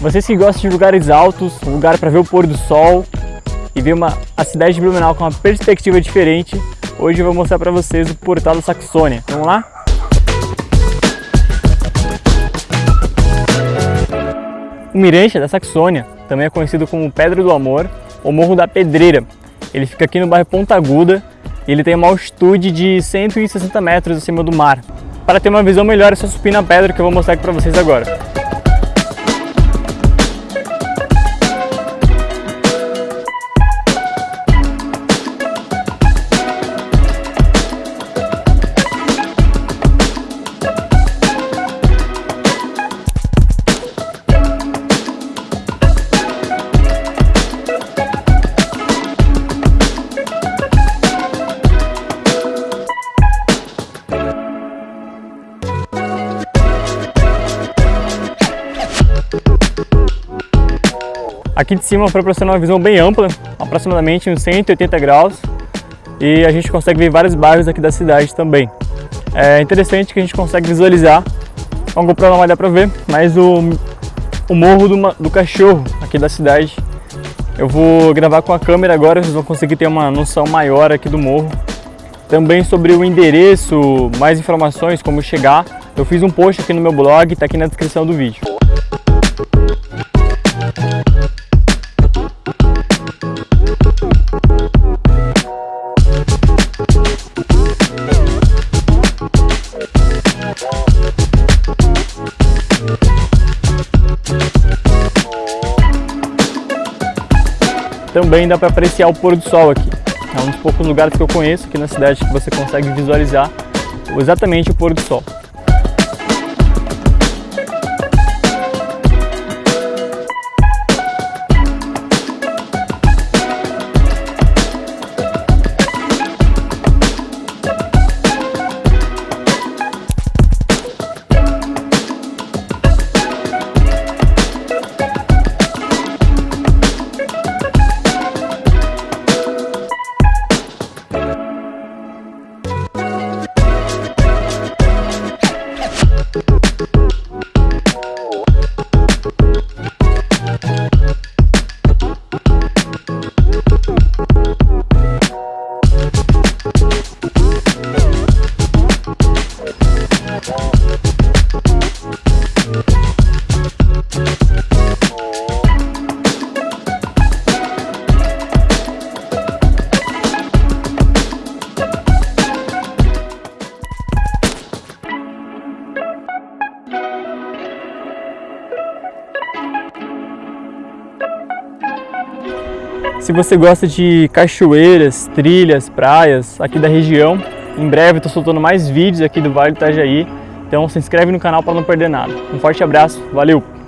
Vocês que gostam de lugares altos, um lugar para ver o pôr do sol e ver uma, a cidade de Blumenau com uma perspectiva diferente, hoje eu vou mostrar para vocês o Portal da Saxônia. Vamos lá? O Mirante da Saxônia também é conhecido como Pedra do Amor ou Morro da Pedreira. Ele fica aqui no bairro Ponta Aguda e ele tem uma altitude de 160 metros acima do mar. Para ter uma visão melhor é só subir na pedra que eu vou mostrar aqui para vocês agora. Aqui de cima proporciona uma visão bem ampla, aproximadamente uns 180 graus, e a gente consegue ver vários bairros aqui da cidade também. É interessante que a gente consegue visualizar, a GoPro não vai dar para ver, mas o, o morro do, do cachorro aqui da cidade. Eu vou gravar com a câmera agora, vocês vão conseguir ter uma noção maior aqui do morro. Também sobre o endereço, mais informações, como chegar, eu fiz um post aqui no meu blog, está aqui na descrição do vídeo. Também dá para apreciar o pôr do sol aqui. É um dos poucos lugares que eu conheço aqui na cidade que você consegue visualizar exatamente o pôr do sol. Se você gosta de cachoeiras, trilhas, praias aqui da região, em breve estou soltando mais vídeos aqui do Vale do Itajaí, então se inscreve no canal para não perder nada. Um forte abraço, valeu!